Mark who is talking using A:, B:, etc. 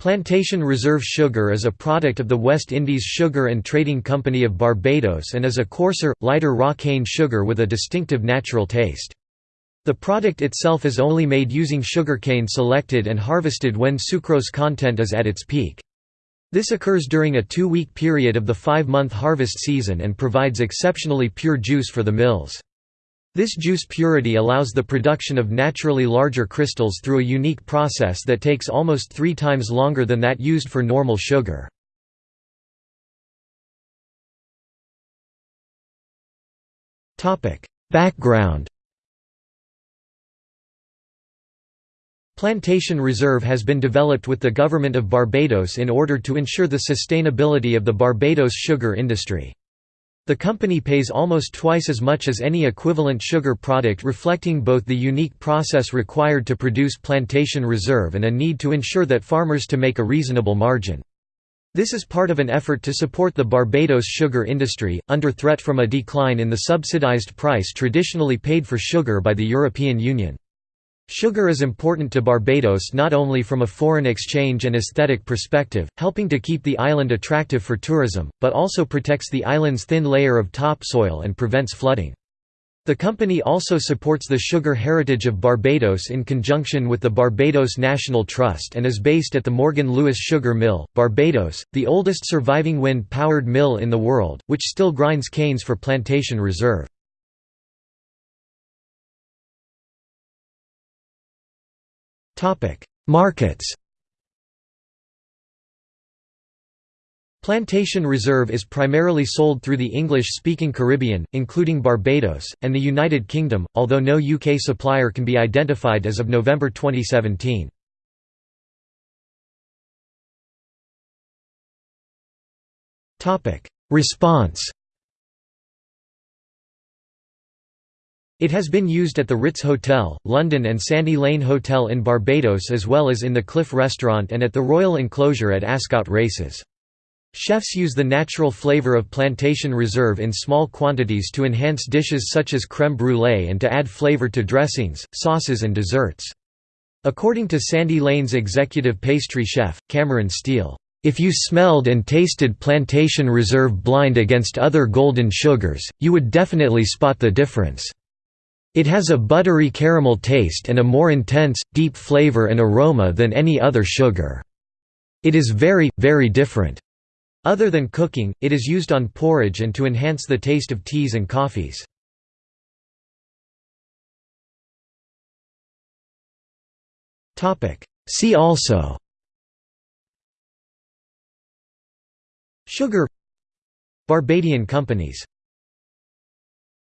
A: Plantation Reserve Sugar is a product of the West Indies Sugar and Trading Company of Barbados and is a coarser, lighter raw cane sugar with a distinctive natural taste. The product itself is only made using sugarcane selected and harvested when sucrose content is at its peak. This occurs during a two-week period of the five-month harvest season and provides exceptionally pure juice for the mills. This juice purity allows the production of naturally larger crystals through a unique process that takes almost three times longer than that used for normal sugar. Background Plantation Reserve has been developed with the Government of Barbados in order to ensure the sustainability of the Barbados sugar industry. The company pays almost twice as much as any equivalent sugar product reflecting both the unique process required to produce plantation reserve and a need to ensure that farmers to make a reasonable margin. This is part of an effort to support the Barbados sugar industry, under threat from a decline in the subsidized price traditionally paid for sugar by the European Union. Sugar is important to Barbados not only from a foreign exchange and aesthetic perspective, helping to keep the island attractive for tourism, but also protects the island's thin layer of topsoil and prevents flooding. The company also supports the sugar heritage of Barbados in conjunction with the Barbados National Trust and is based at the Morgan Lewis Sugar Mill, Barbados, the oldest surviving wind-powered mill in the world, which still grinds canes for plantation reserve. Markets Plantation Reserve is primarily sold through the English-speaking Caribbean, including Barbados, and the United Kingdom, although no UK supplier can be identified as of November 2017. Response It has been used at the Ritz Hotel, London and Sandy Lane Hotel in Barbados as well as in the Cliff Restaurant and at the Royal Enclosure at Ascot Races. Chefs use the natural flavor of plantation reserve in small quantities to enhance dishes such as crème brûlée and to add flavor to dressings, sauces and desserts. According to Sandy Lane's executive pastry chef, Cameron Steele, "...if you smelled and tasted plantation reserve blind against other golden sugars, you would definitely spot the difference." It has a buttery caramel taste and a more intense, deep flavor and aroma than any other sugar. It is very, very different. Other than cooking, it is used on porridge and to enhance the taste of teas and coffees. See also Sugar Barbadian companies